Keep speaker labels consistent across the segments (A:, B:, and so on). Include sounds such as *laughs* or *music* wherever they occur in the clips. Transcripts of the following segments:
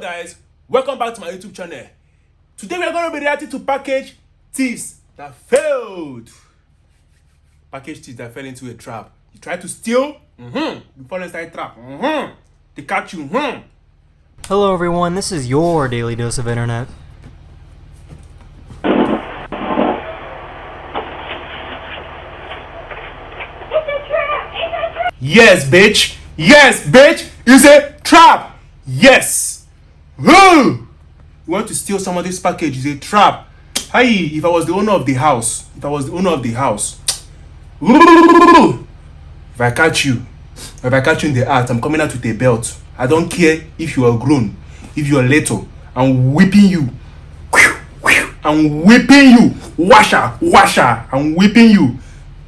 A: hello guys welcome back to my youtube channel. Today we are going to be reacting to package thieves that failed. Package thieves that fell into a trap. You try to steal? Mm-hmm. you fall inside a trap? Mm-hmm. they catch you? Mm-hmm.
B: Hello everyone, this is your daily dose of internet.
A: yes bitch. Yes bitch. It's a trap. Yes Woo! you want to steal somebody's package it's a trap. Hi if i was the owner of the house if i was the owner of the house if i catch you if i catch you in the act i'm coming out with a belt. I don't care if you are grown if you are little i'm whipping you. I'm whipping you. Washer washer i'm whipping you.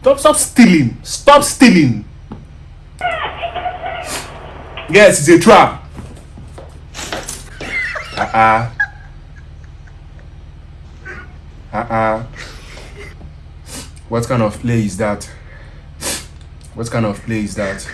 A: Stop stop stealing. Stop stealing. Yes it's a trap uh-uh. Uh-uh. What kind of play is that? What kind of play is that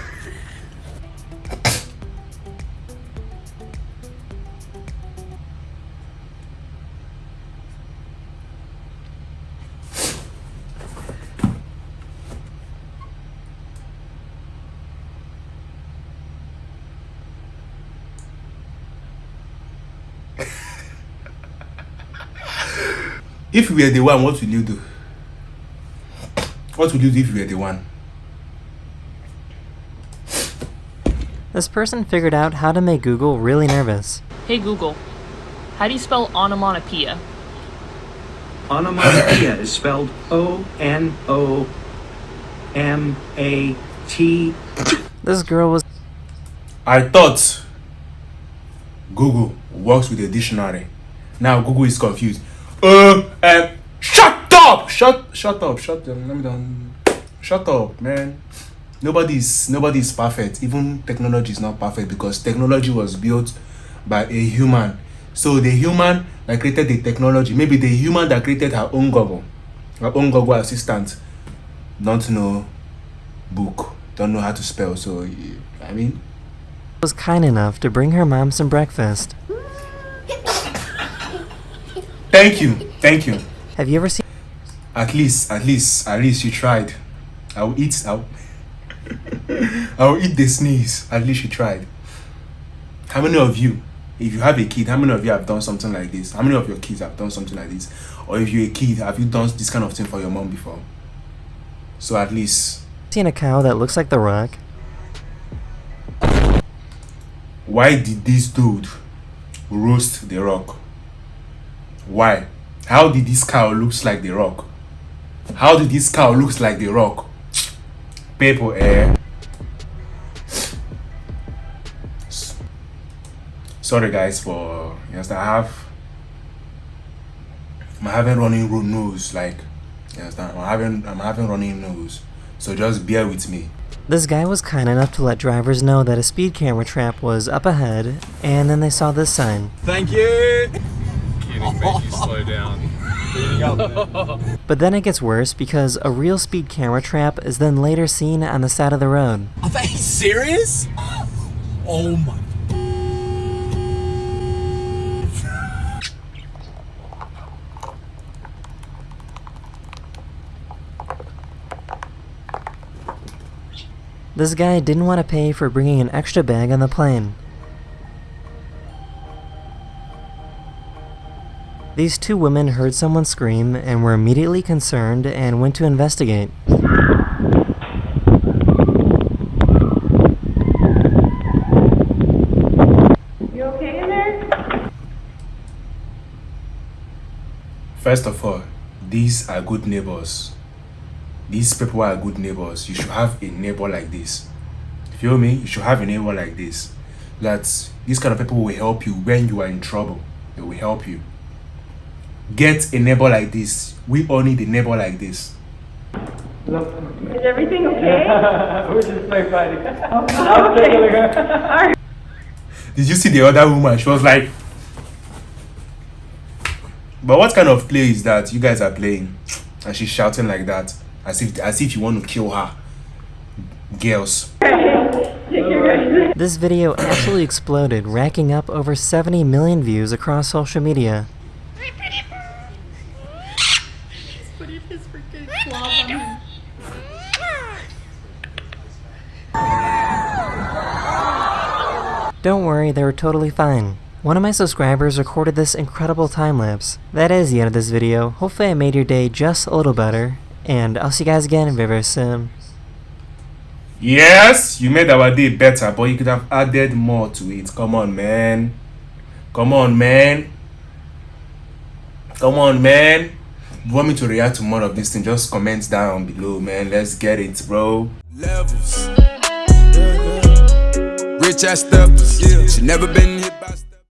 A: if you were the one what will you do what would you do if you were the one
B: This person figured out how to make Google really nervous.
C: Hey Google, how do you spell onomatopoeia?
D: Onomatopoeia is spelled O N O M A T.
B: This girl was
A: i thought google works with a dictionary now google is confused uh, and shut up! Shut shut up shut them let me down. Shut up man. Nobody's nobody's perfect. Even technology is not perfect because technology was built by a human. So the human that created the technology maybe the human that created her own google her own google assistant don't know book don't know how to spell. So i mean
B: was kind enough to bring her mom some breakfast.
A: Thank you. Thank you.
B: Have you ever seen
A: at least at least at least you tried. I'll eat i'll, *laughs* I'll eat the sneeze. At least you tried. How many of you if you have a kid how many of you have done something like this? How many of your kids have done something like this? Or if you're a kid have you done this kind of thing for your mom before? So at least.
B: Seen a cow that looks like the rock?
A: why did this dude roast the rock why? How did this cow looks like the rock? How did this cow looks like the rock? People eh? Sorry guys for yes i have i'm having running ro- nose like yes i'm having i'm having running nose so just bear with me.
B: This guy was kind enough to let drivers know that a speed camera trap was up ahead, and then they saw this sign.
E: Thank you.
F: Kidding, made you slow *laughs* down. *laughs*
B: But then it gets worse because a real speed camera trap is then later seen on the side of the road.
E: Are they serious? Oh my.
B: This guy didn't want to pay for bringing an extra bag on the plane. These two women heard someone scream and were immediately concerned and went to investigate.
G: You okay in there?
A: First of all, these are good neighbors. These people are good neighbors. You should have a neighbor like this. Feel me? You should have a neighbor like this. That these kind of people will help you when you are in trouble. They will help you. Get a neighbor like this. We all need a neighbor like this.
G: Is everything okay? *laughs*
H: We're just play fighting.
G: Oh, okay. *laughs*
A: Did you see the other woman? She was like. But what kind of play is that you guys are playing? And she's shouting like that, as if as if you want to kill her. Girls.
G: Take your guys.
B: This video absolutely exploded, racking up over 70 million views across social media. Don't worry, they were totally fine. One of my subscribers recorded this incredible time lapse. That is the end of this video. Hopefully I made your day just a little better. And I'll see you guys again very, very soon.
A: Yes, you made our day better, but you could have added more to it. Come on, man. Come on, man. Come on, man. If you want me to react to more of this thing, just comment down below, man. Let's get it, bro.
E: Levels. Rich ass steppers. She never been hit by.